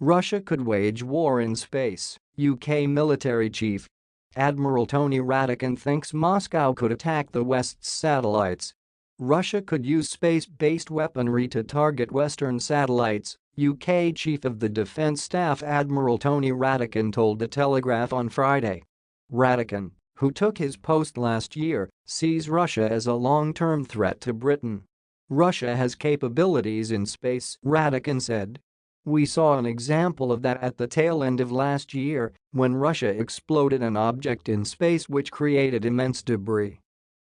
Russia could wage war in space, UK military chief. Admiral Tony Radakin thinks Moscow could attack the West's satellites. Russia could use space-based weaponry to target Western satellites, UK Chief of the Defence Staff Admiral Tony Radakin told The Telegraph on Friday. Radakin, who took his post last year, sees Russia as a long-term threat to Britain. Russia has capabilities in space, Radakin said. We saw an example of that at the tail end of last year when Russia exploded an object in space which created immense debris.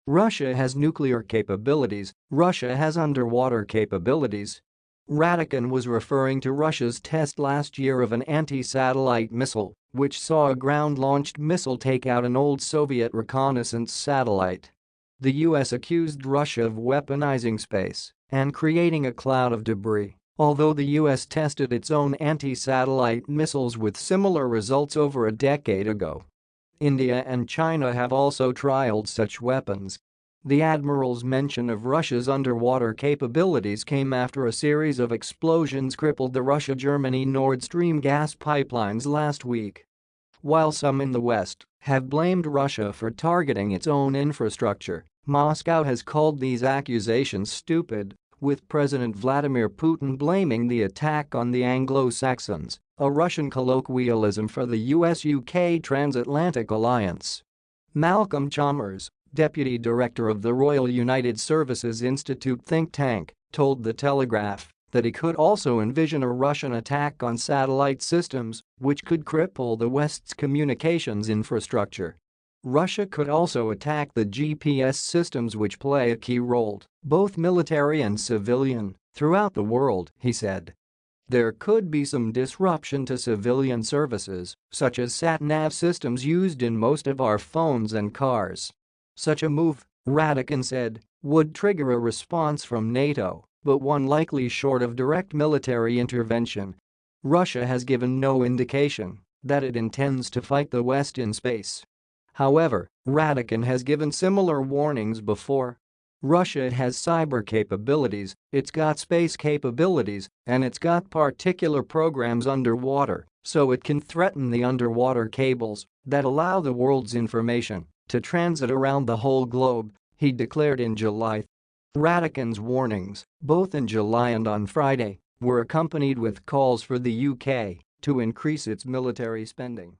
Russia has nuclear capabilities, Russia has underwater capabilities. Radakin was referring to Russia's test last year of an anti-satellite missile, which saw a ground-launched missile take out an old Soviet reconnaissance satellite. The US accused Russia of weaponizing space and creating a cloud of debris. Although the US tested its own anti-satellite missiles with similar results over a decade ago. India and China have also trialed such weapons. The admiral's mention of Russia's underwater capabilities came after a series of explosions crippled the Russia-Germany Nord Stream gas pipelines last week. While some in the West have blamed Russia for targeting its own infrastructure, Moscow has called these accusations stupid with President Vladimir Putin blaming the attack on the Anglo-Saxons, a Russian colloquialism for the US-UK transatlantic alliance. Malcolm Chalmers, deputy director of the Royal United Services Institute think tank, told The Telegraph that he could also envision a Russian attack on satellite systems, which could cripple the West's communications infrastructure. Russia could also attack the GPS systems which play a key role, both military and civilian, throughout the world, he said. There could be some disruption to civilian services, such as sat-nav systems used in most of our phones and cars. Such a move, Radakin said, would trigger a response from NATO, but one likely short of direct military intervention. Russia has given no indication that it intends to fight the West in space. However, Radakin has given similar warnings before. Russia has cyber capabilities, it's got space capabilities, and it's got particular programs underwater, so it can threaten the underwater cables that allow the world's information to transit around the whole globe, he declared in July. Radakin's warnings, both in July and on Friday, were accompanied with calls for the UK to increase its military spending.